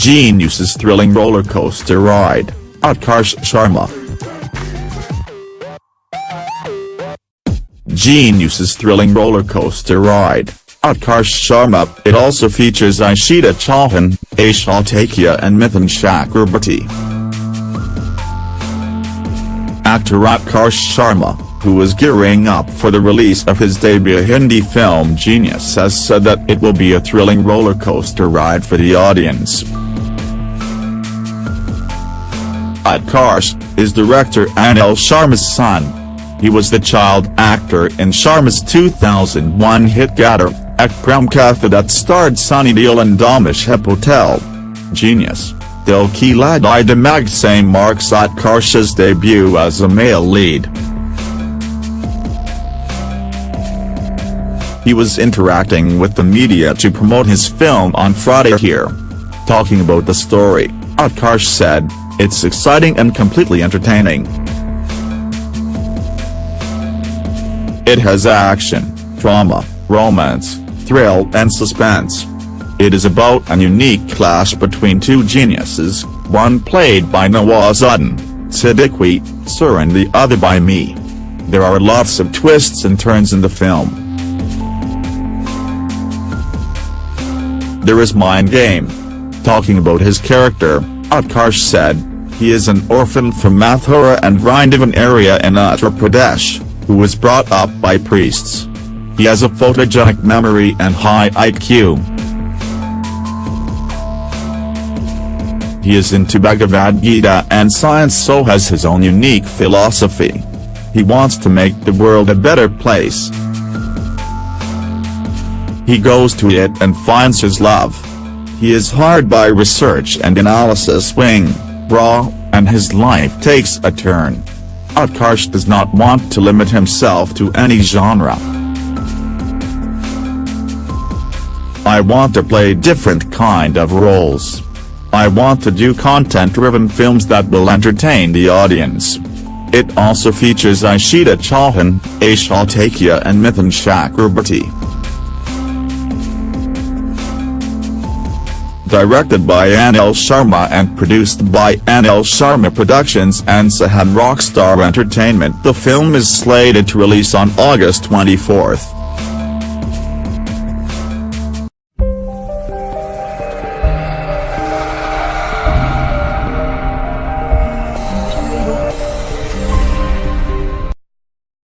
Genius's thrilling roller coaster ride, Utkarsh Sharma. Genius's thrilling roller coaster ride, Utkarsh Sharma. It also features Ishita Chauhan, Aishal Thakia and Mithun Chakrabarti. Actor Utkarsh Sharma, who was gearing up for the release of his debut Hindi film Genius has said that it will be a thrilling roller coaster ride for the audience. Utkarsh, is director Anil Sharma's son. He was the child actor in Sharma's 2001 hit Gadar, Ek Prem Katha that starred Sunny Deol and Dharmesh Patel. Genius, Dil Ki Ladai Dimag same marks Utkarsh's debut as a male lead. He was interacting with the media to promote his film on Friday here. Talking about the story, Utkarsh said, It's exciting and completely entertaining. It has action, drama, romance, thrill and suspense. It is about a unique clash between two geniuses, one played by Nawazuddin, Siddiqui, Sir and the other by me. There are lots of twists and turns in the film. There is mind game. Talking about his character, Utkarsh said, he is an orphan from Mathura and Vrindavan area in Uttar Pradesh, who was brought up by priests. He has a photogenic memory and high IQ. He is into Bhagavad Gita and science so has his own unique philosophy. He wants to make the world a better place. He goes to it and finds his love. He is hard by research and analysis wing, raw, and his life takes a turn. Utkarsh does not want to limit himself to any genre. I want to play different kind of roles. I want to do content-driven films that will entertain the audience. It also features Ishita Chauhan, Aishal Thakia and Mithun Chakrabarti. Directed by Anil Sharma and produced by Anil Sharma Productions and Sahan Rockstar Entertainment. The film is slated to release on August 24.